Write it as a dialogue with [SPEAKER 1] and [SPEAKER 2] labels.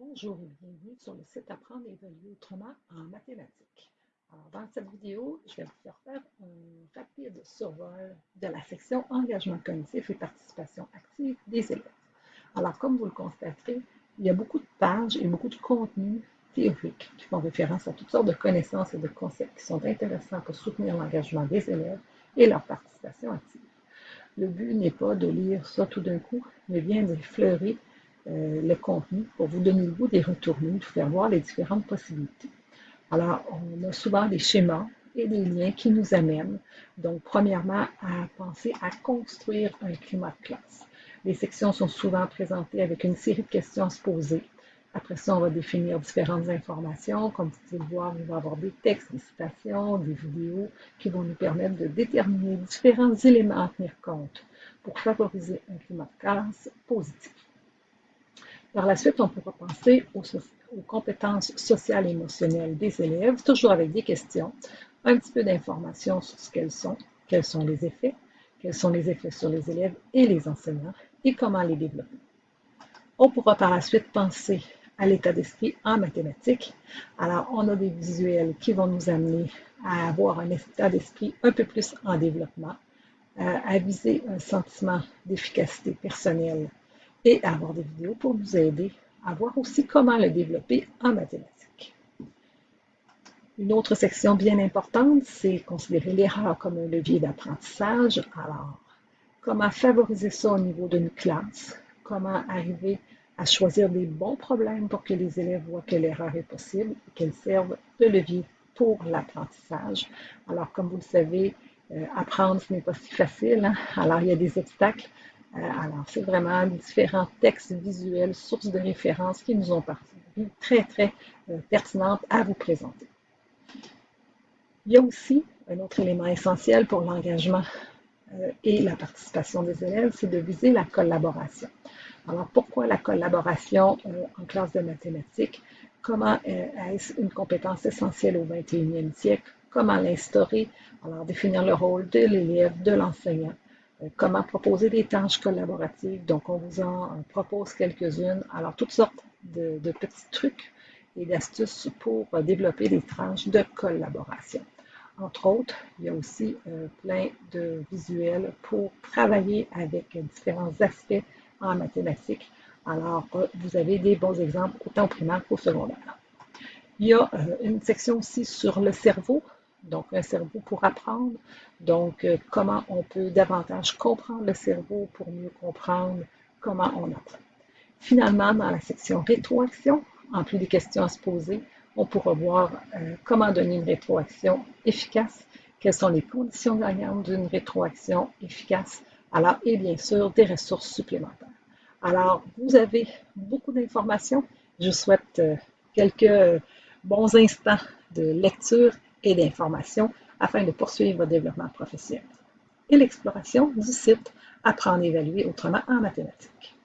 [SPEAKER 1] Bonjour et bienvenue sur le site Apprendre et évaluer autrement en mathématiques. Dans cette vidéo, je vais vous faire faire un rapide survol de la section Engagement cognitif et participation active des élèves. Alors, comme vous le constaterez, il y a beaucoup de pages et beaucoup de contenus théoriques qui font référence à toutes sortes de connaissances et de concepts qui sont intéressants pour soutenir l'engagement des élèves et leur participation active. Le but n'est pas de lire ça tout d'un coup, mais bien d'effleurer euh, le contenu pour vous donner le goût des retourner, vous faire voir les différentes possibilités. Alors, on a souvent des schémas et des liens qui nous amènent, donc, premièrement, à penser à construire un climat de classe. Les sections sont souvent présentées avec une série de questions à se poser. Après ça, on va définir différentes informations. Comme vous pouvez le voir, on va avoir des textes, des citations, des vidéos qui vont nous permettre de déterminer différents éléments à tenir compte pour favoriser un climat de classe positif. Par la suite, on pourra penser aux, compétences sociales et émotionnelles des élèves, toujours avec des questions, un petit peu d'informations sur ce qu'elles sont, quels sont les effets, quels sont les effets sur les élèves et les enseignants et comment les développer. On pourra par la suite penser à l'état d'esprit en mathématiques. Alors, on a des visuels qui vont nous amener à avoir un état d'esprit un peu plus en développement, à viser un sentiment d'efficacité personnelle et avoir des vidéos pour nous aider à voir aussi comment le développer en mathématiques. Une autre section bien importante, c'est considérer l'erreur comme un levier d'apprentissage. Alors, comment favoriser ça au niveau d'une classe? Comment arriver à choisir des bons problèmes pour que les élèves voient que l'erreur est possible et qu'elle serve de levier pour l'apprentissage? Alors, comme vous le savez, euh, apprendre, ce n'est pas si facile. Hein? Alors, il y a des obstacles. Euh, alors, c'est vraiment différents textes visuels, sources de référence qui nous ont paru très, très euh, pertinentes à vous présenter. Il y a aussi un autre élément essentiel pour l'engagement euh, et la participation des élèves, c'est de viser la collaboration. Alors, pourquoi la collaboration en classe de mathématiques? Comment est-ce une compétence essentielle au 21e siècle? Comment l'instaurer? Alors, définir le rôle de l'élève, de l'enseignant, comment proposer des tâches collaboratives. Donc, on vous en propose quelques-unes. Alors, toutes sortes de, petits trucs et d'astuces pour développer des tranches de collaboration. Entre autres, il y a aussi euh, plein de visuels pour travailler avec différents aspects en mathématiques. Alors, euh, vous avez des bons exemples autant au primaire qu'au secondaire. Il y a une section aussi sur le cerveau, donc un cerveau pour apprendre. Donc, euh, comment on peut davantage comprendre le cerveau pour mieux comprendre comment on apprend. Finalement, dans la section rétroaction, en plus des questions à se poser, on pourra voir euh, comment donner une rétroaction efficace, quelles sont les conditions gagnantes d'une rétroaction efficace, alors, et bien sûr, des ressources supplémentaires. Alors, vous avez beaucoup d'informations. Je vous souhaite euh, quelques bons instants de lecture et d'information afin de poursuivre votre développement professionnel. Et l'exploration du site Apprendre à évaluer autrement en mathématiques.